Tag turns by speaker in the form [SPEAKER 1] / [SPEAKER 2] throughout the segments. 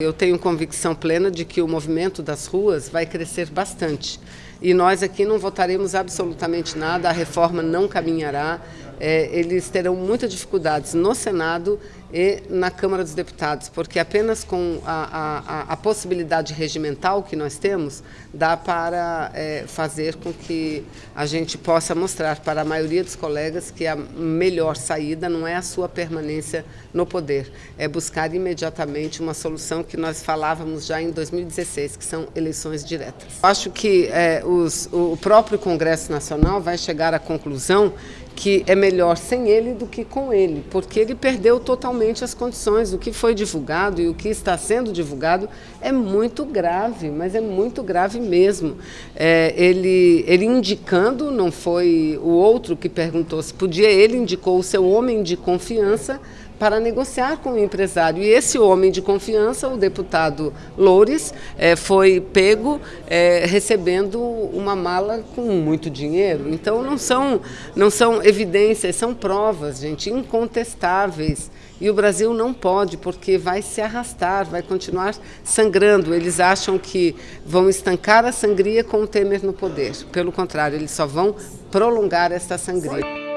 [SPEAKER 1] Eu tenho convicção plena de que o movimento das ruas vai crescer bastante. E nós aqui não votaremos absolutamente nada, a reforma não caminhará. É, eles terão muitas dificuldades no Senado e na Câmara dos Deputados, porque apenas com a, a, a possibilidade regimental que nós temos, dá para é, fazer com que a gente possa mostrar para a maioria dos colegas que a melhor saída não é a sua permanência no poder, é buscar imediatamente uma solução que nós falávamos já em 2016, que são eleições diretas. Acho que é, os, o próprio Congresso Nacional vai chegar à conclusão que é melhor sem ele do que com ele, porque ele perdeu totalmente as condições. O que foi divulgado e o que está sendo divulgado é muito grave, mas é muito grave mesmo. É, ele, ele indicando, não foi o outro que perguntou se podia, ele indicou o seu homem de confiança para negociar com o empresário. E esse homem de confiança, o deputado Loures, é, foi pego é, recebendo uma mala com muito dinheiro. Então não são, não são evidências, são provas, gente, incontestáveis. E o Brasil não pode, porque vai se arrastar, vai continuar sangrando. Eles acham que vão estancar a sangria com o Temer no poder. Pelo contrário, eles só vão prolongar esta sangria.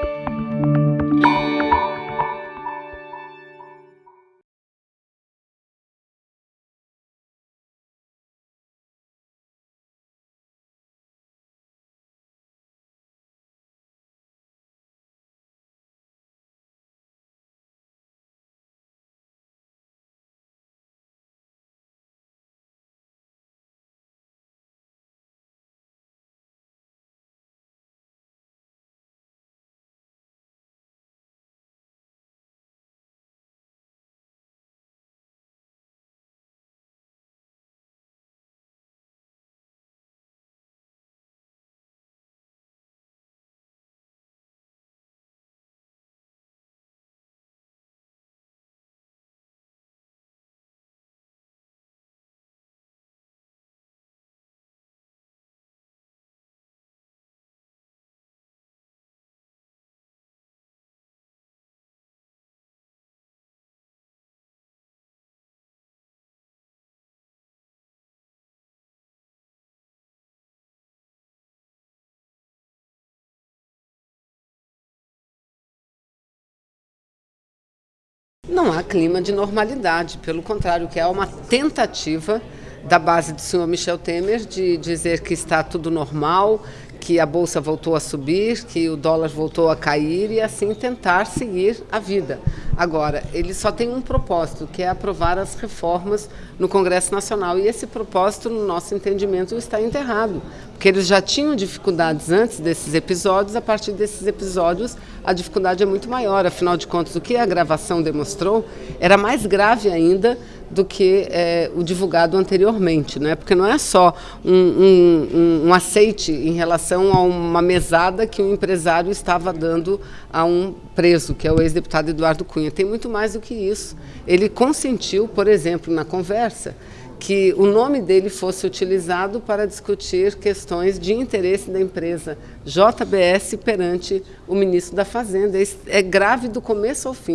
[SPEAKER 1] Não há clima de normalidade, pelo contrário, que é uma tentativa da base do senhor Michel Temer de dizer que está tudo normal, que a bolsa voltou a subir, que o dólar voltou a cair e assim tentar seguir a vida. Agora, ele só tem um propósito, que é aprovar as reformas no Congresso Nacional. E esse propósito, no nosso entendimento, está enterrado. Porque eles já tinham dificuldades antes desses episódios, a partir desses episódios a dificuldade é muito maior. Afinal de contas, o que a gravação demonstrou era mais grave ainda do que é, o divulgado anteriormente, né? porque não é só um, um, um, aceite em relação a uma mesada que o empresário estava dando a um preso, que é o ex-deputado Eduardo Cunha. Tem muito mais do que isso. Ele consentiu, por exemplo, na conversa, que o nome dele fosse utilizado para discutir questões de interesse da empresa JBS perante o ministro da Fazenda. É grave do começo ao fim.